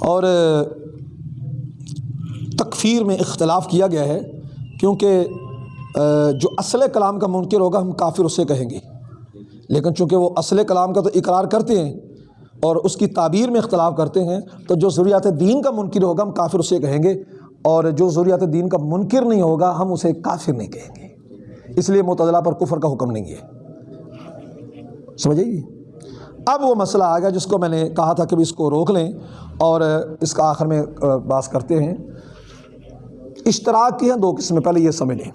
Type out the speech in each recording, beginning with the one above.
اور تکفیر میں اختلاف کیا گیا ہے کیونکہ جو اصل کلام کا منکر ہوگا، ہم کافر اسے کہیں گے۔ لیکن چونکہ وہ اصل کلام کا تو اقرار کرتے ہیں اور اس کی تعبیر میں اختلاف کرتے ہیں، تو جو ضروریات دین کا منکر ہوگا، ہم کافر اسے کہیں گے۔ اور جو ضروریات دین کا منکر نہیں ہوگا، ہم اسے کافر نہیں کہیں گے۔ اس لیے متضلہ پر کفر کا حکم نہیں ہے۔ سمجھے گی اب وہ مسئلہ آ گیا جس کو میں نے کہا تھا کہ اس کو روک لیں اور اس کا آخر میں باس کرتے ہیں۔ اشتراک کی ہیں دو قسمیں، پہلے یہ سمجھ لیں۔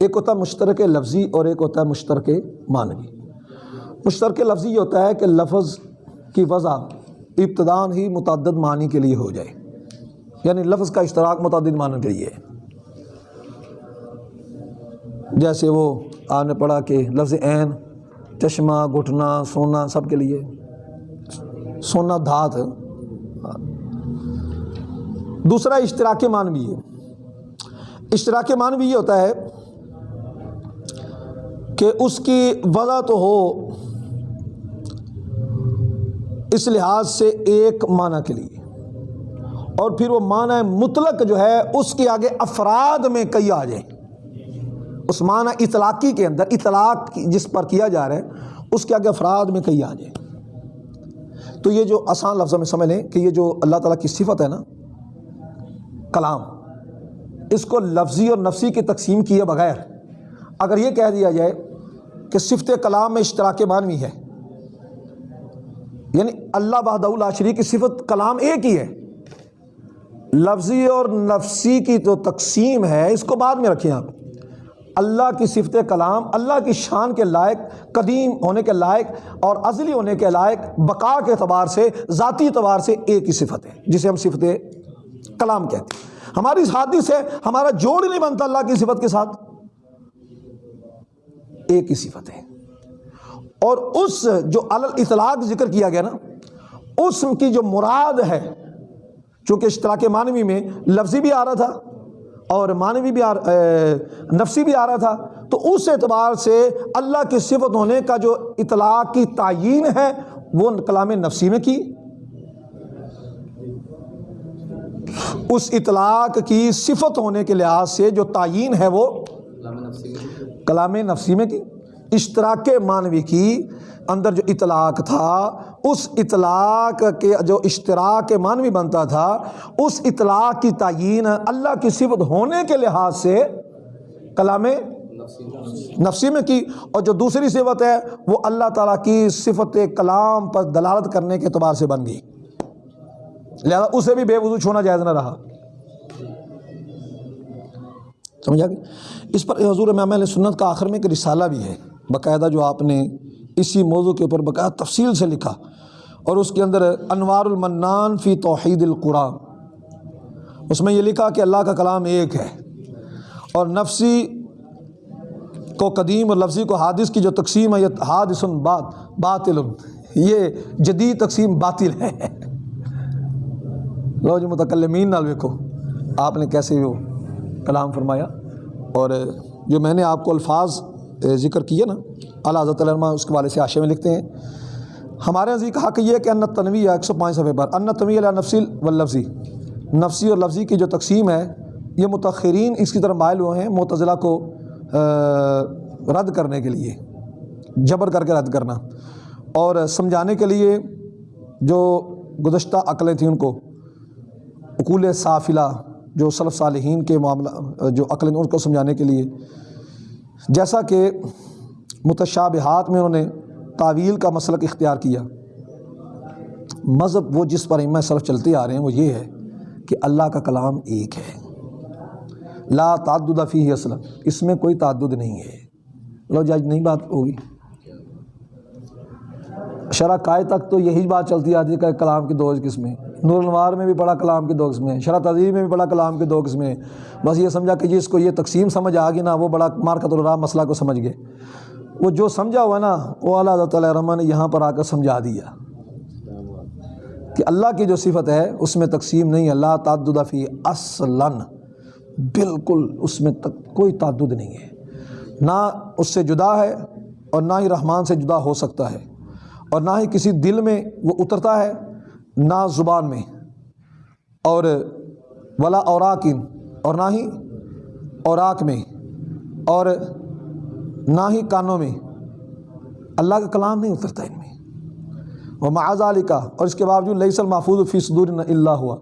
ایک ہوتا ہے مشترک لفظی اور ایک ہوتا ہے مشترک معنوی۔ مشترک لفظی یہ ہوتا ہے کہ لفظ کی وضع ابتدان ہی متعدد معنی کے لیے ہو جائے۔ یعنی لفظ کا اشتراک متعدد معنی کے لیے۔ ہے جیسے وہ آپ نے پڑھا کہ لفظ عین چشمہ، گھٹنا، سونا، سب کے لیے۔ سونا دھات۔ دوسرا اشتراک معنوی ہے۔ اشتراک معنوی یہ ہوتا ہے کہ اس کی وضع تو ہو اس لحاظ سے ایک معنی کے لیے۔ اور پھر وہ معنی مطلق جو ہے، اس کے آگے افراد میں کئی آ جائیں۔ اس اطلاقی کے اندر، اطلاق جس پر کیا جا رہا ہے، اس کے آگے افراد میں کئی آ جائیں۔ تو یہ جو آسان لفظوں میں سمجھ لیں کہ یہ جو اللہ تعالیٰ کی صفت ہے نا، کلام، اس کو لفظی اور نفسی کی تقسیم کیے بغیر اگر یہ کہہ دیا جائے کہ صفت کلام میں اشتراک معنوی ہے یعنی اللہ بہد اللہ شریف کی صفت کلام ایک ہی ہے، لفظی اور نفسی کی تو تقسیم ہے، اس کو بعد میں رکھیں آپ۔ اللہ کی صفت کلام، اللہ کی شان کے لائق، قدیم ہونے کے لائق اور ازلی ہونے کے لائق، بقا کے اعتبار سے، ذاتی اعتبار سے ایک ہی صفت ہے، جسے ہم صفت کلام کہتے ہیں۔ ہماری حادث سے ہمارا جوڑ نہیں بنتا اللہ کی صفت کے ساتھ۔ ایک ہی صفت ہے۔ اور اس جو اطلاق ذکر کیا گیا نا، اس کی جو مراد ہے، چونکہ اشتراک معنوی میں لفظی بھی آ رہا تھا اور معنوی بھی آ نفسی بھی آ رہا تھا۔ تو اس اعتبار سے اللہ کی صفت ہونے کا جو اطلاق کی تعین ہے وہ کلام نفسی میں کی۔ اس اطلاق کی صفت ہونے کے لحاظ سے جو تعین ہے وہ کلام نفسی میں کی۔ اشتراک معنوی کی۔ اندر جو اطلاق تھا، اس اطلاق کے جو اشتراک معنوی بنتا تھا، اس اطلاق کی تعین اللہ کی صفت ہونے کے لحاظ سے کلام نفسی میں کی۔ اور جو دوسری صفت ہے، وہ اللہ تعالیٰ کی صفت کلام پر دلالت کرنے کے اعتبار سے بن گئی۔ لہذا اسے بھی بے وضو چھونا جائز نہ رہا۔ سمجھا گیا اس پر حضور امام سنت کا آخر میں ایک رسالہ بھی ہے، باقاعدہ جو آپ نے اسی موضوع کے اوپر باقاعدہ تفصیل سے لکھا اور اس کے اندر انوار المنان فی توحید القرآن۔ اس میں یہ لکھا کہ اللہ کا کلام ایک ہے اور نفسی کو قدیم اور لفظی کو حادث کی جو تقسیم ہے، یہ حادث بات، باطل۔ یہ جدید تقسیم باطل ہے۔ لو جو متکلمین نال ویکھو، آپ نے کیسے وہ کلام فرمایا؟ اور جو میں نے آپ کو الفاظ ذکر کیا نا اللہ حضرت علمہ اس کے والے سے آشے میں لکھتے ہیں۔ ہمارے نزدیک حق یہ کہ ان تنوی ایک سو پانچ صفحے پر ان تنوی علیہ نفسی و لفظی نفسی اور لفظی کی جو تقسیم ہے یہ متخرین اس کی طرف مائل ہوئے ہیں متضلاع کو رد کرنے کے لیے جبر کر کے رد کرنا اور سمجھانے کے لیے جو گزشتہ عقلیں تھیں ان کو اقول صافلہ جو صلف صالحین کے معاملہ جو عقلیں ان کو سمجھانے کے لیے جیسا کہ متشابہات میں انہوں نے تعویل کا مسلک اختیار کیا۔ مذہب وہ جس پر امہ صرف چلتے آ رہے ہیں وہ یہ ہے کہ اللہ کا کلام ایک ہے۔ لا تعدد فی اصل اس میں کوئی تعدد نہیں ہے۔ لو جی، جج نہیں بات ہوگی۔ شرح کائے تک تو یہی بات چلتی آتی ہے کہ کلام کی دو قسمیں نور الوار میں بھی پڑھا کلام کی دو قسمیں شرح تذیب میں بھی پڑھا کلام کی دو قسمیں بس یہ سمجھا کہ جس کو یہ تقسیم سمجھ آ گئی نا، وہ بڑا مارکت الرا مسئلہ کو سمجھ گئے۔ وہ جو سمجھا ہوا نا، وہ اللہ تعالیٰ رحمٰن نے یہاں پر آ کر سمجھا دیا۔ کہ اللہ کی جو صفت ہے، اس میں تقسیم نہیں اللہ تعدد فی اصلاً۔ بالکل اس میں تک کوئی تعدد نہیں ہے۔ نہ اس سے جدا ہے اور نہ ہی رحمان سے جدا ہو سکتا ہے۔ اور نہ ہی کسی دل میں وہ اترتا ہے، نہ زبان میں۔ اور ولا اوراکن اور نہ ہی اوراق میں۔ اور نہ ہی کانوں میں۔ اللہ کا کلام نہیں اترتا ان میں۔ وہ معاذ علی کا اور اس کے باوجود لئیسل محفوظ فی صدور اللہ ہوا۔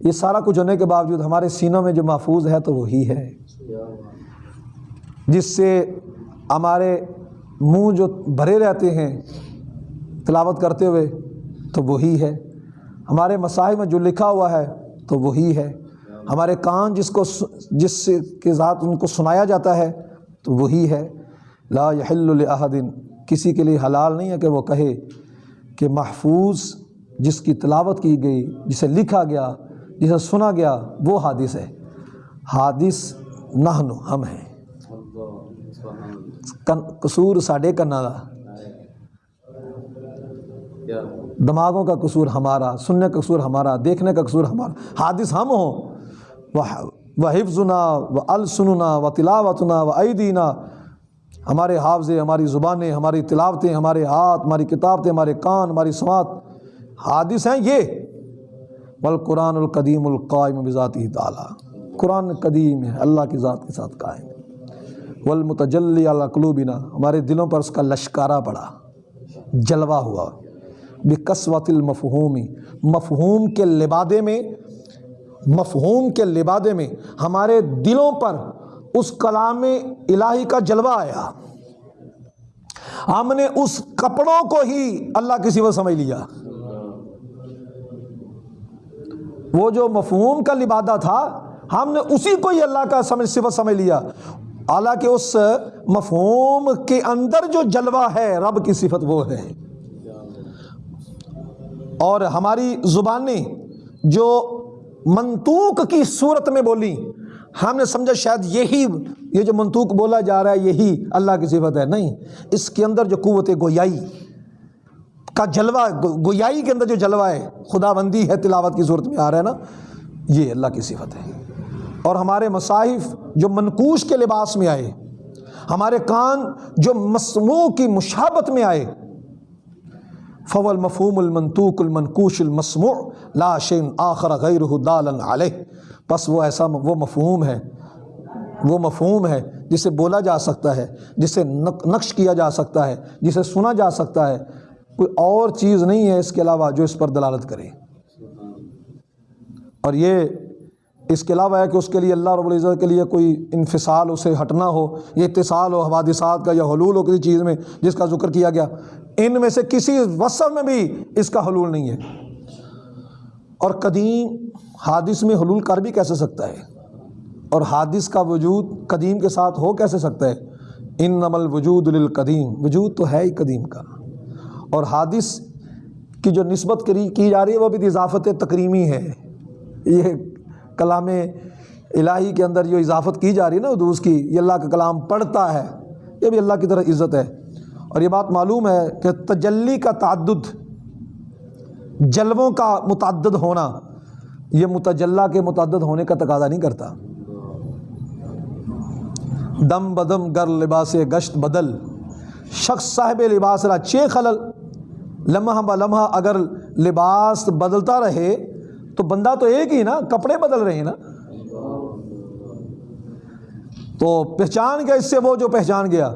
یہ سارا کچھ ہونے کے باوجود ہمارے سینوں میں جو محفوظ ہے تو وہی ہے۔ جس سے ہمارے منہ جو بھرے رہتے ہیں تلاوت کرتے ہوئے تو وہی ہے۔ ہمارے مسائل میں جو لکھا ہوا ہے تو وہی ہے۔ ہمارے کان جس کو جس کے ذات ان کو سنایا جاتا ہے تو وہی ہے۔ لا يحل کسی کے لیے حلال نہیں ہے کہ وہ کہے کہ محفوظ جس کی تلاوت کی گئی، جسے لکھا گیا، جسے سنا گیا، وہ حادث ہے۔ حادث نہنو ہم ہیں۔ قصور ساڈے کنا کا دماغوں کا قصور ہمارا، سننے کا قصور ہمارا، دیکھنے کا قصور ہمارا۔ حادث ہم ہوں۔ وہ حفظنا و السننا و تلاوتنا و عیدینہ ہمارے حافظے، ہماری زبانیں، ہماری تلاوتیں، ہمارے ہاتھ، ہماری کتابتیں، ہمارے کان، ہماری سماعت، حادث ہیں یہ۔ والقرآن القدیم القائم بذاتی تعالیٰ۔ قرآن قدیم ہے، اللہ کی ذات کے ساتھ قائم۔ والمتجلی علی قلوبنا۔ ہمارے دلوں پر اس کا لشکارہ پڑا، جلوہ ہوا۔ بقصوت المفہومی مفہوم کے لبادے میں، مفہوم کے لبادے میں ہمارے دلوں پر اس کلام الہی کا جلوہ آیا۔ ہم نے اس کپڑوں کو ہی اللہ کی صفت سمجھ لیا۔ وہ جو مفہوم کا لبادہ تھا، ہم نے اسی کو ہی اللہ کا سمجھ صفت سمجھ لیا۔ حالانکہ اس مفہوم کے اندر جو جلوہ ہے، رب کی صفت وہ ہے۔ اور ہماری زبانیں جو منطوق کی صورت میں بولی ہم نے سمجھا شاید یہی یہ جو منطوق بولا جا رہا ہے، یہی اللہ کی صفت ہے۔ نہیں، اس کے اندر جو قوت گویائی کا جلوہ، گویائی کے اندر جو جلوہ ہے خدا بندی ہے، تلاوت کی صورت میں آ رہا ہے نا، یہ اللہ کی صفت ہے۔ اور ہمارے مصاحف جو منقوش کے لباس میں آئے، ہمارے کان جو مسموع کی مشابت میں آئے فول مفہوم المنطوق المنقوش المسموع، لا شین آخر غیر دالن علیہ بس وہ ایسا وہ مفہوم ہے، وہ مفہوم ہے جسے بولا جا سکتا ہے، جسے نقش کیا جا سکتا ہے، جسے سنا جا سکتا ہے۔ کوئی اور چیز نہیں ہے اس کے علاوہ جو اس پر دلالت کرے۔ اور یہ اس کے علاوہ ہے کہ اس کے لیے اللہ رب العزت کے لیے کوئی انفصال اسے ہٹنا ہو، یہ اتصال ہو، حوادثات کا یا حلول ہو کسی چیز میں جس کا ذکر کیا گیا، ان میں سے کسی وصف میں بھی اس کا حلول نہیں ہے۔ اور قدیم حادث میں حلول کر بھی کیسے سکتا ہے؟ اور حادث کا وجود قدیم کے ساتھ ہو کیسے سکتا ہے؟ ان نمل وجود القدیم وجود تو ہے ہی قدیم کا۔ اور حادث کی جو نسبت کی جا رہی ہے، وہ بھی اضافت تکریمی ہے۔ یہ کلام الہی کے اندر جو اضافت کی جا رہی ہے نا ادوس کی یہ اللہ کا کلام پڑھتا ہے۔ یہ بھی اللہ کی طرح عزت ہے۔ اور یہ بات معلوم ہے کہ تجلی کا تعدد جلووں کا متعدد ہونا، یہ متجلہ کے متعدد ہونے کا تقاضا نہیں کرتا۔ دم بدم گر لباس گشت بدل، شخص صاحب لباس را چے خلل، لمحہ ب لمحہ اگر لباس بدلتا رہے تو بندہ تو ایک ہی نا، کپڑے بدل رہے ہیں نا۔ تو پہچان گیا اس سے وہ جو پہچان گیا۔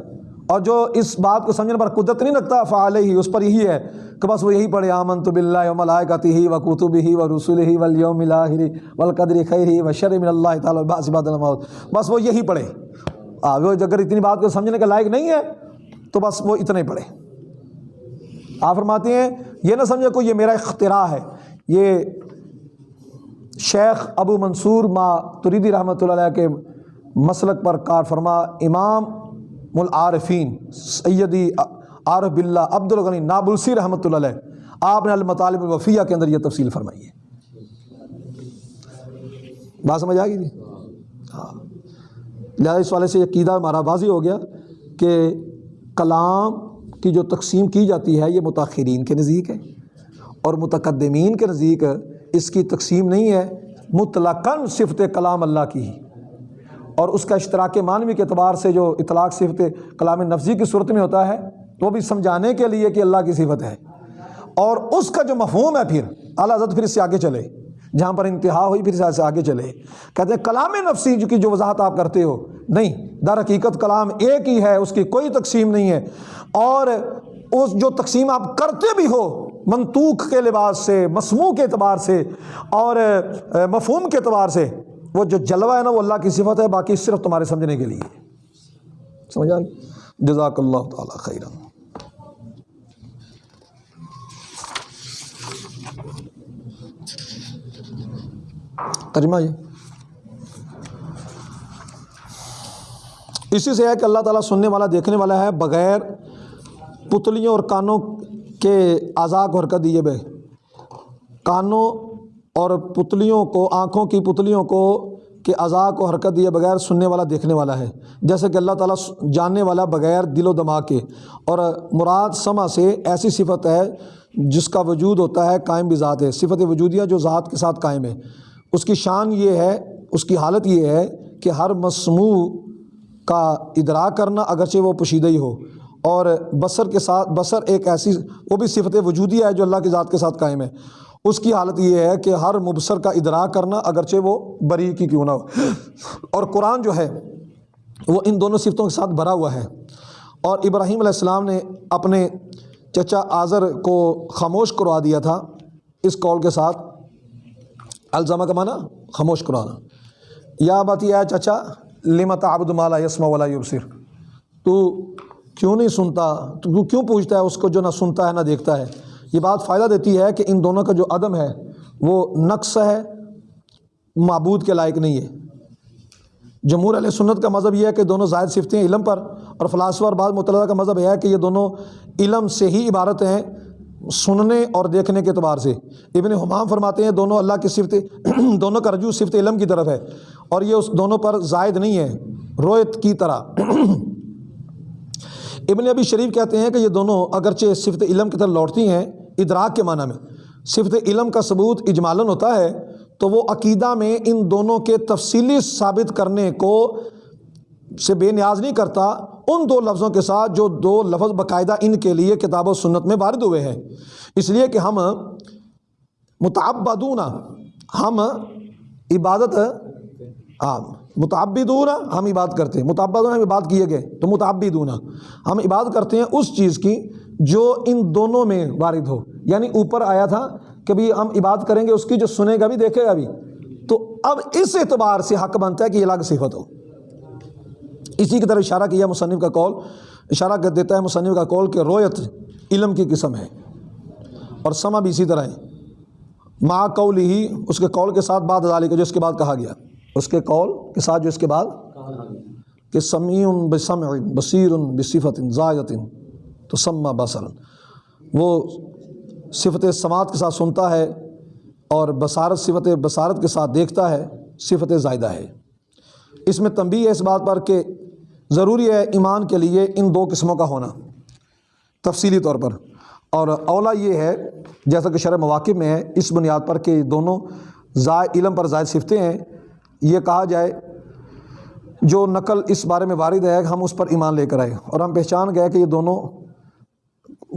اور جو اس بات کو سمجھنے پر قدرت نہیں رکھتا فعال ہی اس پر یہی ہے کہ بس وہ یہی پڑھے آمن تو بلّہ و ملائکتی ہی و کتب ہی و رسول ہی ولیوم الآخری والقدر خیر ہی و شرم اللہ تعالیٰ باسباد الموت۔ بس وہ یہی پڑھے۔ وہ اگر اتنی بات کو سمجھنے کا لائق نہیں ہے، تو بس وہ اتنے پڑھے۔ آپ فرماتے ہیں، یہ نہ سمجھے کوئی یہ میرا اختراع ہے۔ یہ شیخ ابو منصور ما تریدی رحمۃ اللہ علیہ کے مسلک پر کار فرما، امام العارفین سیدی عارف بلّہ عبد الغنی نابلسی رحمۃ اللہ علیہ، آپ نے المطالب الوفیہ کے اندر یہ تفصیل فرمائی ہے۔ بات سمجھ آ گئی جی؟ ہاں۔ لہٰذا اس والے سے یہ عقیدہ ہمارا واضح ہو گیا کہ کلام کی جو تقسیم کی جاتی ہے یہ متاثرین کے نزدیک ہے اور متقدمین کے نزدیک اس کی تقسیم نہیں ہے، مطلقاً صفت کلام اللہ کی ہی۔ اور اس کا اشتراک معنوی کے اعتبار سے جو اطلاق صفت کلام نفزی کی صورت میں ہوتا ہے، وہ بھی سمجھانے کے لیے کہ اللہ کی صفت ہے۔ اور اس کا جو مفہوم ہے پھر، اعلیٰ حضرت پھر اس سے آگے چلے۔ جہاں پر انتہا ہوئی، پھر اس سے آگے چلے۔ کہتے ہیں، کلام نفسی جو کی جو وضاحت آپ کرتے ہو، نہیں، در حقیقت کلام ایک ہی ہے، اس کی کوئی تقسیم نہیں ہے۔ اور اس جو تقسیم آپ کرتے بھی ہو، منطوق کے لباس سے، مسموع کے اعتبار سے، اور مفہوم کے اعتبار سے وہ جو جلوہ ہے نا وہ اللہ کی صفت ہے باقی صرف تمہارے سمجھنے کے لیے۔ سمجھا؟ جزاک اللہ تعالیٰ خیرہ ترجمہ یہ۔ اسی سے ہے کہ اللہ تعالیٰ سننے والا دیکھنے والا ہے بغیر پتلیوں اور کانوں کے اعضاء کو حرکت دیے بے۔ کانوں اور پتلیوں کو، آنکھوں کی پتلیوں کو کہ اعضاء کو حرکت دیے بغیر سننے والا، دیکھنے والا ہے۔ جیسے کہ اللہ تعالیٰ جاننے والا بغیر دل و دماغ کے۔ اور مراد سما سے ایسی صفت ہے جس کا وجود ہوتا ہے قائم بھی ذات ہے۔ صفت وجودیہ جو ذات کے ساتھ قائم ہے۔ اس کی شان یہ ہے، اس کی حالت یہ ہے کہ ہر مسموع کا ادراک کرنا اگرچہ وہ پوشیدہ ہی ہو۔ اور بصر کے ساتھ، بصر ایک ایسی، وہ بھی صفت وجودی ہے جو اللہ کی ذات کے ساتھ قائم ہے۔ اس کی حالت یہ ہے کہ ہر مبصر کا ادراک کرنا اگرچہ وہ بری کی کیوں نہ ہو۔ اور قرآن جو ہے، وہ ان دونوں صفتوں کے ساتھ بھرا ہوا ہے۔ اور ابراہیم علیہ السلام نے اپنے چچا آذر کو خاموش کروا دیا تھا اس کال کے ساتھ۔ الزامہ کا معنی خاموش کرانا۔ یا بات یہ ہے چچا لمت عبد مالا یسما ولا یبصر۔ تو کیوں نہیں سنتا؟ تو کیوں پوچھتا ہے؟ اس کو جو نہ سنتا ہے نہ دیکھتا ہے۔ یہ بات فائدہ دیتی ہے کہ ان دونوں کا جو عدم ہے، وہ نقص ہے، معبود کے لائق نہیں ہے۔ جمہور علیہ سنت کا مذہب یہ ہے کہ دونوں زائد صفتیں علم پر، اور فلاسفہ اور بعض مطالعہ کا مذہب یہ ہے کہ یہ دونوں علم سے ہی عبارت ہیں، سننے اور دیکھنے کے اعتبار سے۔ ابن حمام فرماتے ہیں، دونوں اللہ کی صفت، دونوں کا رجوع صفت علم کی طرف ہے، اور یہ اس دونوں پر زائد نہیں ہے، رویت کی طرح۔ ابن ابی شریف کہتے ہیں کہ یہ دونوں اگرچہ صفت علم کی طرف لوٹتی ہیں ادراک کے معنی میں۔ صفت علم کا ثبوت اجمالن ہوتا ہے، تو وہ عقیدہ میں ان دونوں کے تفصیلی ثابت کرنے کو سے بے نیاز نہیں کرتا۔ ان دو لفظوں کے ساتھ جو دو لفظ باقاعدہ ان کے لیے کتاب و سنت میں وارد ہوئے ہیں۔ اس لیے کہ ہم متعبدون، ہم عبادت ہاں، متعبدون ہم عبادت کرتے ہیں۔ متعبدون ہم عبادت کیے گئے، تو متعبدون ہم عبادت کرتے ہیں اس چیز کی جو ان دونوں میں وارد ہو۔ یعنی اوپر آیا تھا کہ بھی ہم عبادت کریں گے، اس کی جو سنے گا بھی، دیکھے گا بھی۔ تو اب اس اعتبار سے حق بنتا ہے کہ یہ الگ صفت ہو۔ اسی کی طرف اشارہ کیا مصنف کا کال اشارہ کر دیتا ہے مصنف کا کال کہ رویت علم کی قسم ہے۔ اور سما بھی اسی طرح ہے۔ ما قول ہی اس کے کال کے ساتھ بعد ادالی کو جو اس کے بعد کہا گیا۔ اس کے کال کے ساتھ جو اس کے بعد کہ سمیع بسمع بصیر بصفت زائدت تو سما بصر وہ صفت سماعت کے ساتھ سنتا ہے اور بصارت، صفت بصارت کے ساتھ دیکھتا ہے، صفت زائدہ ہے۔ اس میں تنبیہ ہے اس بات پر کہ ضروری ہے ایمان کے لیے ان دو قسموں کا ہونا۔ تفصیلی طور پر۔ اور اولا یہ ہے، جیسا کہ شرح مواقع میں ہے، اس بنیاد پر کہ دونوں زائد، علم پر زائد صفتیں ہیں۔ یہ کہا جائے، جو نقل اس بارے میں وارد ہے، ہم اس پر ایمان لے کر آئے اور ہم پہچان گئے کہ یہ دونوں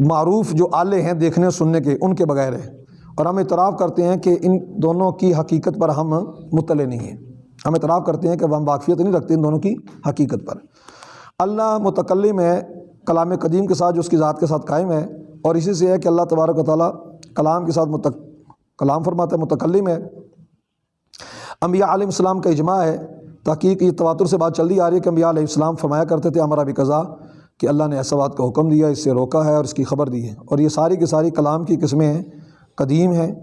معروف جو آلے ہیں دیکھنے سننے کے، ان کے بغیر ہے اور ہم اعتراف کرتے ہیں کہ ان دونوں کی حقیقت پر ہم مطلع نہیں ہیں۔ ہم اعتراف کرتے ہیں کہ ہم واقفیت نہیں رکھتے ان دونوں کی حقیقت پر۔ اللہ متکلم ہے، کلام قدیم کے ساتھ، جو اس کی ذات کے ساتھ قائم ہے۔ اور اسی سے ہے کہ اللہ تبارک و تعالیٰ کلام کے ساتھ متق کلام فرماتا ہے، متکلم ہے۔ انبیاء علیہ السلام کا اجماع ہے، تحقیق یہ تواتر سے بات چلتی آ رہی ہے کہ انبیاء علیہ السلام فرمایا کرتے تھے، ہمارا بھی قضا کہ اللہ نے ایسا بات کا حکم دیا، اس سے روکا ہے اور اس کی خبر دی ہے۔ اور یہ ساری کی ساری کلام کی قسمیں ہیں، قدیم ہیں،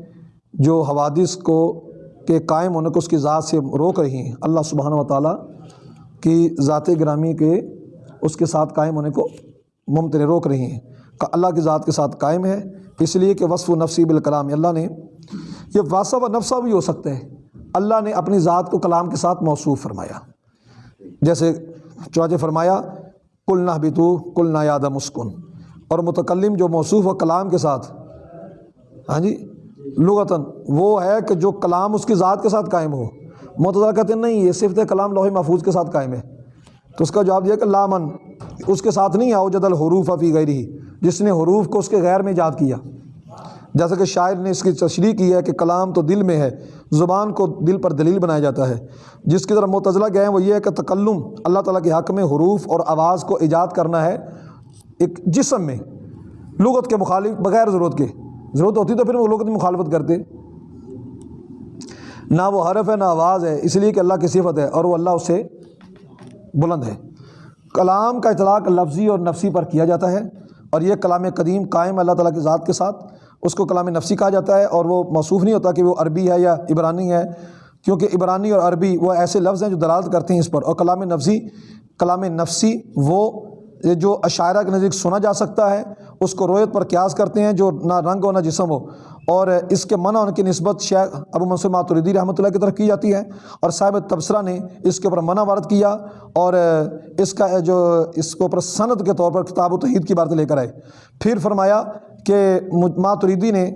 جو حوادث کو کے قائم ہونے کو اس کی ذات سے روک رہی ہیں۔ اللہ سبحانہ و تعالیٰ کی ذات گرامی کے اس کے ساتھ قائم ہونے کو ممتن روک رہی ہیں۔ اللہ کی ذات کے ساتھ قائم ہے، اس لیے کہ وصف و نفسی بالکلام، اللہ نے، یہ واصف و نفسہ بھی ہو سکتا ہے۔ اللہ نے اپنی ذات کو کلام کے ساتھ موصوف فرمایا۔ جیسے چوجہ فرمایا کل نہ بھی تو کل نہ یاد مسکن۔ اور متکلم جو موصوف و کلام کے ساتھ ہاں جی لغتاً وہ ہے کہ جو کلام اس کی ذات کے ساتھ قائم ہو۔ متضا کہتے ہیں، نہیں، یہ صفت کلام لوہے محفوظ کے ساتھ قائم ہے۔ تو اس کا جواب دیا کہ لامن اس کے ساتھ نہیں آؤ، جدل حروف افی گئی جس نے حروف کو اس کے غیر میں ایجاد کیا۔ جیسا کہ شاعر نے اس کی تشریح کی ہے کہ کلام تو دل میں ہے، زبان کو دل پر دلیل بنایا جاتا ہے۔ جس کی طرف متضلہ گئے ہیں وہ یہ ہے کہ تکلم اللہ تعالیٰ کے حق میں حروف اور آواز کو ایجاد کرنا ہے ایک جسم میں، لغت کے مخالف، بغیر ضرورت کے۔ ضرورت ہوتی تو پھر وہ لغت مخالفت کرتے۔ نہ وہ حرف ہے، نہ آواز ہے، اس لیے کہ اللہ کی صفت ہے اور وہ اللہ اس سے بلند ہے۔ کلام کا اطلاق لفظی اور نفسی پر کیا جاتا ہے۔ اور یہ کلام قدیم قائم اللہ تعالیٰ کی ذات کے ساتھ اس کو کلام نفسی کہا جاتا ہے اور وہ موصوف نہیں ہوتا کہ وہ عربی ہے یا عبرانی ہے، کیونکہ عبرانی اور عربی وہ ایسے لفظ ہیں جو دلالت کرتے ہیں اس پر۔ اور کلام نفسی کلام نفسی وہ جو عشاعرہ کے نزدیک سنا جا سکتا ہے، اس کو رویت پر قیاس کرتے ہیں، جو نہ رنگ ہو نہ جسم ہو۔ اور اس کے منع ان کی نسبت شیخ ابو منصور ماتردی رحمۃ اللہ کی طرف کی جاتی ہے۔ اور صاحب تبصرہ نے اس کے اوپر منع وارد کیا اور اس کا جو اس کے اوپر صنعت کے طور پر کتاب و توحید کی بات لے کر آئے۔ پھر فرمایا کہ ماتریدی نے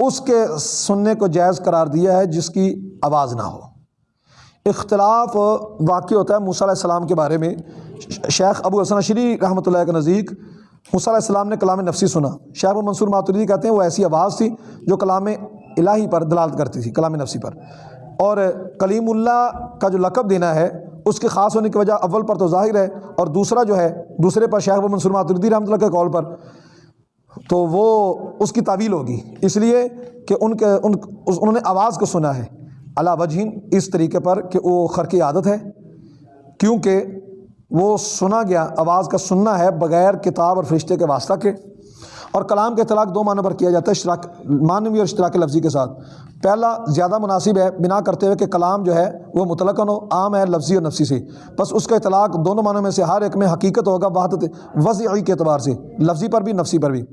اس کے سننے کو جائز قرار دیا ہے جس کی آواز نہ ہو۔ اختلاف واقع ہوتا ہے موسیٰ علیہ السلام کے بارے میں۔ شیخ ابو حسن شری رحمۃ اللہ کے نزدیک موسیٰ علیہ السلام نے کلام نفسی سنا۔ شیخ ابو منصور ماتریدی کہتے ہیں وہ ایسی آواز تھی جو کلام الہی پر دلالت کرتی تھی، کلام نفسی پر۔ اور کلیم اللہ کا جو لقب دینا ہے، اس کے خاص ہونے کی وجہ اول پر تو ظاہر ہے اور دوسرا جو ہے، دوسرے پر شیخ ابو منصور ماتردی رحمۃ اللہ کے قول پر۔ تو وہ اس کی تعویل ہوگی۔ اس لیے کہ ان کے، ان، انہوں نے آواز کو سنا ہے۔ اللہ وجہین اس طریقے پر کہ وہ خرقی عادت ہے، کیونکہ وہ سنا گیا، آواز کا سننا ہے بغیر کتاب اور فرشتے کے واسطہ کے۔ اور کلام کے اطلاق دو معنوں پر کیا جاتا ہے، اشتراک، معنوی اور اشتراک لفظی کے ساتھ۔ پہلا زیادہ مناسب ہے بنا کرتے ہوئے کہ کلام جو ہے وہ مطلق ہو، عام ہے لفظی اور نفسی سے۔ بس اس کا اطلاق دونوں معنوں میں سے ہر ایک میں حقیقت ہوگا وحدت وضعی کے اعتبار سے، لفظی پر بھی، نفسی پر بھی۔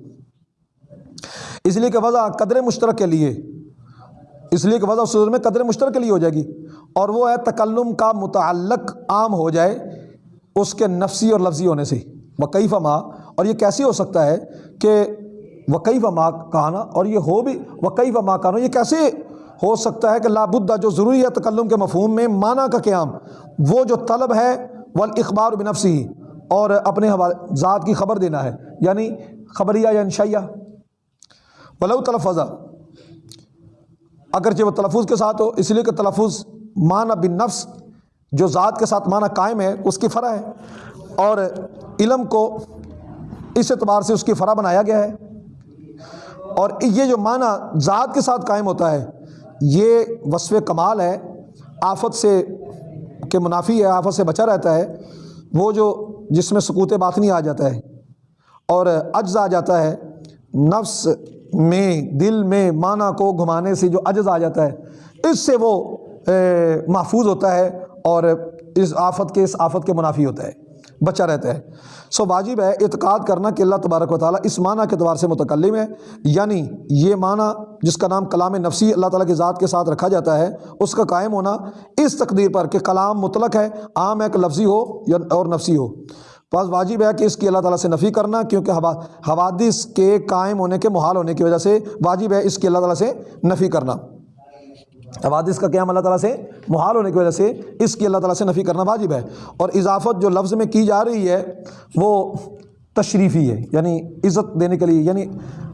اس لیے کہ وضع قدر مشترک کے لیے اس لیے کہ وضع صدر میں قدر مشترک کے لیے ہو جائے گی۔ اور وہ ہے تکلم کا متعلق عام ہو جائے اس کے نفسی اور لفظی ہونے سے۔ وقی فما اور یہ کیسے ہو سکتا ہے کہ وقی فما کہانا اور یہ ہو بھی وقی فما کہانا، یہ کیسے ہو سکتا ہے کہ لابدہ جو ضروری ہے تکلم کے مفہوم میں معنی کا قیام۔ وہ جو طلب ہے وہ اخبار بنفسی اور اپنے ذات کی خبر دینا ہے۔ یعنی خبریہ یا انشائیہ۔ ولو تلفظ اگرچہ وہ تلفظ کے ساتھ ہو، اس لیے کہ تلفظ معنی بن نفس جو ذات کے ساتھ معنی قائم ہے، اس کی فرا ہے۔ اور علم کو اس اعتبار سے اس کی فرا بنایا گیا ہے۔ اور یہ جو معنی ذات کے ساتھ قائم ہوتا ہے، یہ وصف کمال ہے، آفت سے کہ منافی ہے، آفت سے بچا رہتا ہے۔ وہ جو جس میں سکوت باطنی آ جاتا ہے اور عجز آ جاتا ہے، نفس میں، دل میں، معنی کو گھمانے سے جو عجز آ جاتا ہے، اس سے وہ محفوظ ہوتا ہے اور اس آفت کے، اس آفت کے منافی ہوتا ہے، بچا رہتا ہے۔ سو واجب ہے اعتقاد کرنا کہ اللہ تبارک و تعالیٰ اس معنی کے اعتبار سے متکلم ہے۔ یعنی یہ معنی جس کا نام کلام نفسی اللہ تعالیٰ کی ذات کے ساتھ رکھا جاتا ہے، اس کا قائم ہونا اس تقدیر پر کہ کلام مطلق ہے، عام ہے کہ لفظی ہو یا، اور نفسی ہو۔ بس واجب ہے کہ اس کی اللہ تعالیٰ سے نفی کرنا، کیونکہ حوادث کے قائم ہونے کے محال ہونے کی وجہ سے واجب ہے اس کی اللہ تعالیٰ سے نفی کرنا۔ حوادث کا قیام اللہ تعالیٰ سے محال ہونے کی وجہ سے اس کی اللہ تعالیٰ سے نفی کرنا واجب ہے۔ اور اضافت جو لفظ میں کی جا رہی ہے، وہ تشریفی ہے یعنی عزت دینے کے لیے یعنی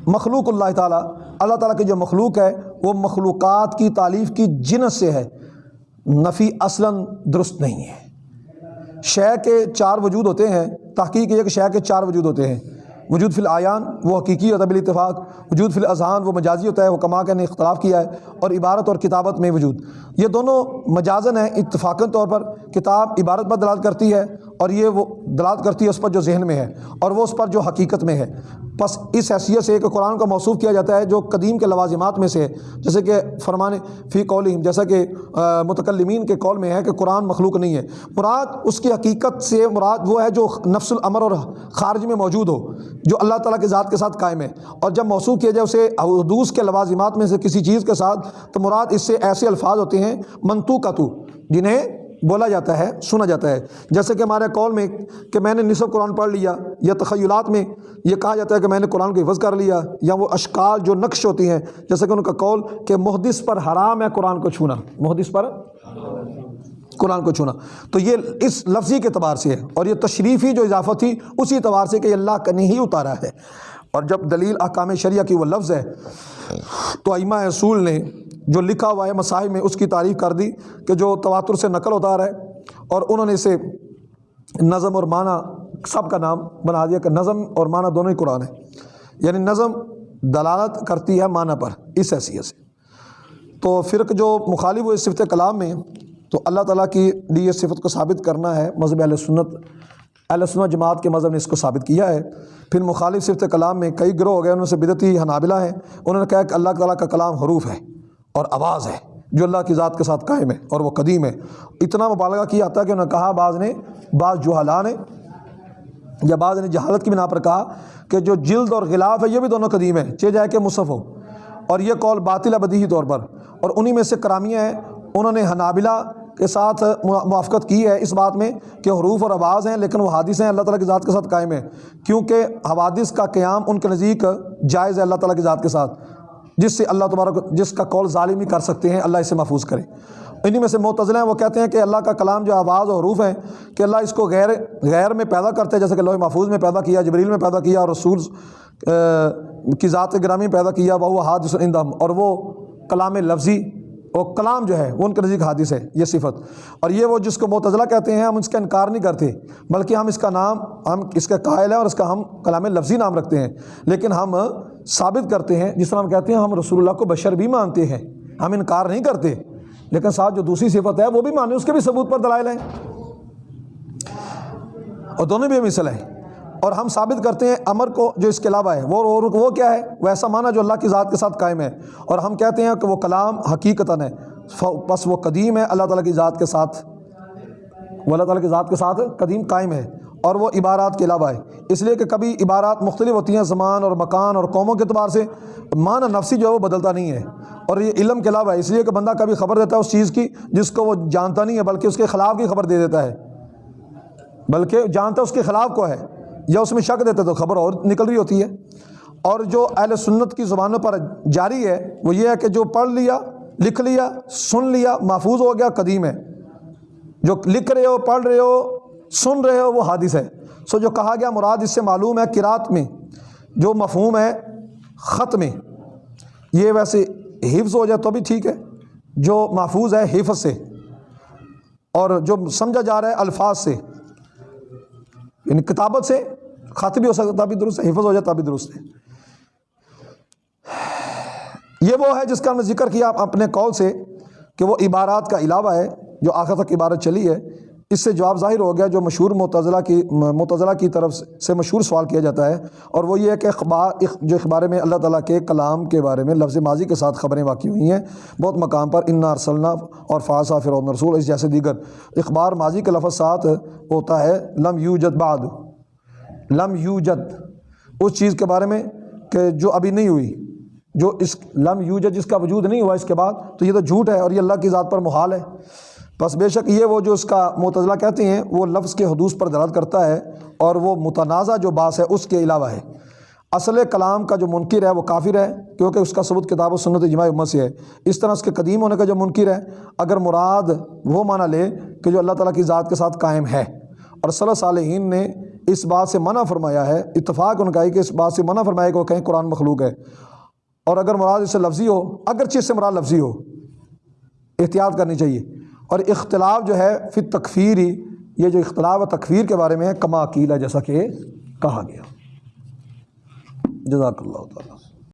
مخلوق اللہ تعالیٰ اللہ تعالیٰ کی جو مخلوق ہے، وہ مخلوقات کی تعلیف کی جنس سے ہے۔ نفی اصلاً درست نہیں ہے۔ شے کے چار وجود ہوتے ہیں، تحقیق یہ کہ شے کے چار وجود ہوتے ہیں۔ وجود فی العیان، وہ حقیقی ہوتا ہے بال اتفاق وجود فی الاذہان، وہ مجازی ہوتا ہے، وہ کما کے نے اختلاف کیا ہے۔ اور عبارت اور کتابت میں وجود۔ یہ دونوں مجازن ہیں اتفاقاً طور پر۔ کتاب عبارت پر دلال کرتی ہے۔ اور یہ وہ دلالت کرتی ہے اس پر جو ذہن میں ہے اور وہ اس پر جو حقیقت میں ہے۔ بس اس حیثیت سے کہ قرآن کا موصوف کیا جاتا ہے جو قدیم کے لوازمات میں سے ہے۔ جیسے کہ فرمان فی قولہم، جیسا کہ متکلمین کے قول میں ہے کہ قرآن مخلوق نہیں ہے۔ مراد اس کی حقیقت سے مراد وہ ہے جو نفس العمر اور خارج میں موجود ہو، جو اللہ تعالیٰ کے ذات کے ساتھ قائم ہے۔ اور جب موصوف کیا جائے اسے حدوث کے لوازمات میں سے کسی چیز کے ساتھ، تو مراد اس سے ایسے الفاظ ہوتے ہیں منتو کا تو جنہیں بولا جاتا ہے، سنا جاتا ہے۔ جیسے کہ ہمارے قول میں کہ میں نے نصف قرآن پڑھ لیا، یا تخیلات میں یہ کہا جاتا ہے کہ میں نے قرآن کو حفظ کر لیا، یا وہ اشکال جو نقش ہوتی ہیں، جیسے کہ ان کا قول کہ محدث پر حرام ہے قرآن کو چھونا۔ محدث پر قرآن کو چھونا۔ تو یہ اس لفظی کے اعتبار سے ہے، اور یہ تشریفی جو اضافہ تھی، اسی اعتبار سے کہ اللہ کا نہیں اتارا ہے۔ اور جب دلیل احکام شریعہ کی وہ لفظ ہے، تو ائمہ اصول نے جو لکھا ہوا ہے مسائل میں، اس کی تعریف کر دی کہ جو تواتر سے نقل ہوتا رہا ہے اور انہوں نے اسے نظم اور معنی، سب کا نام بنا دیا کہ نظم اور معنی دونوں ہی قرآن ہے یعنی نظم دلالت کرتی ہے معنی پر، اس حیثیت سے۔ تو فرق جو مخالف ہوئے صفت کلام میں، تو اللہ تعالیٰ کی لی یہ صفت کو ثابت کرنا ہے، مذہب اہل سنت اہل سنت جماعت کے مذہب نے اس کو ثابت کیا ہے۔ پھر مخالف صفت کلام میں کئی گروہ ہو گئے ان میں سے بدتی حنابلہ ہیں۔ انہوں نے کہا کہ اللہ تعالیٰ کا کلام حروف ہے۔ اور آواز ہے جو اللہ کی ذات کے ساتھ قائم ہے اور وہ قدیم ہے۔ اتنا مبالغہ کیا جاتا ہے کہ انہوں نے کہا، بعض نے، بعض جوہلا نے، یا بعض نے جہالت کی بنا پر کہا کہ جو جلد اور غلاف ہے، یہ بھی دونوں قدیم ہیں۔ چے جائے کہ مصف ہو۔ اور یہ قول باطل بدیہی طور پر۔ اور انہی میں سے کرامیہ ہیں۔ انہوں نے حنابلہ کے ساتھ موافقت کی ہے اس بات میں کہ حروف اور آواز ہیں، لیکن وہ حادث ہیں۔ اللہ تعالیٰ کی ذات کے ساتھ قائم ہیں۔ کیونکہ حوادث کا قیام ان کے نزدیک جائز ہے اللہ تعالیٰ کی ذات کے ساتھ۔ جس سے اللہ تبارک جس کا قول ظالمی کر سکتے ہیں، اللہ اسے محفوظ کرے۔ انہی میں سے معتزلہ ہیں، وہ کہتے ہیں کہ اللہ کا کلام جو آواز اور حروف ہیں، کہ اللہ اس کو غیر غیر میں پیدا کرتے ہیں، جیسے کہ لوہ محفوظ میں پیدا کیا، جبریل میں پیدا کیا، اور رسول کی ذات گرامی میں پیدا کیا وہ حادث اندم اور وہ کلام لفظی وہ کلام جو ہے، وہ ان کے نزدیک حادث ہے، یہ صفت۔ اور یہ وہ جس کو معتضلہ کہتے ہیں، ہم اس کا انکار نہیں کرتے، بلکہ ہم اس کا نام، ہم اس کا قائل ہے اور اس کا ہم کلام لفظی نام رکھتے ہیں۔ لیکن ہم ثابت کرتے ہیں، جس طرح ہم کہتے ہیں، ہم رسول اللہ کو بشر بھی مانتے ہیں۔ ہم انکار نہیں کرتے، لیکن ساتھ جو دوسری صفت ہے، وہ بھی مانے اس کے بھی ثبوت پر دلائل ہیں۔ اور دونوں بھی مثل ہیں۔ اور ہم ثابت کرتے ہیں امر کو جو اس کے علاوہ ہے، وہ وہ کیا ہے؟ وہ ایسا معنی جو اللہ کی ذات کے ساتھ قائم ہے۔ اور ہم کہتے ہیں کہ وہ کلام حقیقتاً ہے۔ بس وہ قدیم ہے، اللہ تعالیٰ کی ذات کے ساتھ، وہ اللہ تعالیٰ کی ذات کے ساتھ قدیم قائم ہے۔ اور وہ عبارات کے علاوہ ہے۔ اس لیے کہ کبھی عبارات مختلف ہوتی ہیں زمان اور مکان اور قوموں کے اعتبار سے، معنی نفسی جو ہے وہ بدلتا نہیں ہے۔ اور یہ علم کے علاوہ ہے، اس لیے کہ بندہ کبھی خبر دیتا ہے اس چیز کی جس کو وہ جانتا نہیں ہے، بلکہ اس کے خلاف کی خبر دے دیتا ہے۔ بلکہ جانتا اس کے خلاف کو ہے۔ یا اس میں شک دیتے تو خبر اور نکل رہی ہوتی ہے۔ اور جو اہل سنت کی زبانوں پر جاری ہے، وہ یہ ہے کہ جو پڑھ لیا، لکھ لیا، سن لیا، محفوظ ہو گیا، قدیم ہے۔ جو لکھ رہے ہو، پڑھ رہے ہو، سن رہے ہو، وہ حادث ہے۔ سو جو کہا گیا، مراد اس سے معلوم ہے کراط میں، جو مفہوم ہے خط میں۔ یہ ویسے حفظ ہو جائے تو بھی ٹھیک ہے، جو محفوظ ہے حفظ سے۔ اور جو سمجھا جا رہا ہے الفاظ سے یعنی کتابت سے خط بھی ہو سکتا بھی درست ہے حفظ ہو جاتا بھی درست ہے یہ وہ ہے جس کا ہم نے ذکر کیا اپنے قول سے کہ وہ عبارات کا علاوہ ہے، جو آخر تک عبارت چلی ہے۔ اس سے جواب ظاہر ہو گیا، جو مشہور متضلہ کی متضلہ کی طرف سے مشہور سوال کیا جاتا ہے۔ اور وہ یہ ہے کہ اخبار جو اخبار میں اللہ تعالیٰ کے کلام کے بارے میں لفظ ماضی کے ساتھ خبریں واقع ہوئی ہیں، بہت مقام پر انا ارسلنا اور فاصا فرعون رسول اس جیسے دیگر اخبار ماضی کے لفظ ساتھ ہوتا ہے۔ لم یو جد بعد۔ لم یو جد اس چیز کے بارے میں کہ جو ابھی نہیں ہوئی، جو اس لم یو جد جس کا وجود نہیں ہوا اس کے بعد، تو یہ تو جھوٹ ہے اور یہ اللہ کی ذات پر محال ہے۔ بس بے شک یہ وہ جو اس کا متضلہ کہتے ہیں، وہ لفظ کے حدوث پر دلالت کرتا ہے اور وہ متنازع جو باس ہے اس کے علاوہ ہے۔ اصل کلام کا جو منکر ہے وہ کافر ہے، کیونکہ اس کا ثبوت کتاب و سنت اجماع امت سے ہے۔ اس طرح اس کے قدیم ہونے کا جو منکر ہے، اگر مراد وہ معنی لے کہ جو اللہ تعالیٰ کی ذات کے ساتھ قائم ہے۔ اور صلی صالحین نے اس بات سے منع فرمایا ہے، اتفاق ان کا ہے کہ اس بات سے منع فرمایا کہ وہ کہیں قرآن مخلوق ہے۔ اور اگر مراد اس سے لفظی ہو، اگرچہ اس سے مراد لفظی ہو، احتیاط کرنی چاہیے۔ اور اختلاف جو ہے پھر تکفیر ہی یہ جو اختلاف ہے تکفیر کے بارے میں کما عقیل جیسا کہ کہا گیا۔ جزاک اللہ تعالیٰ۔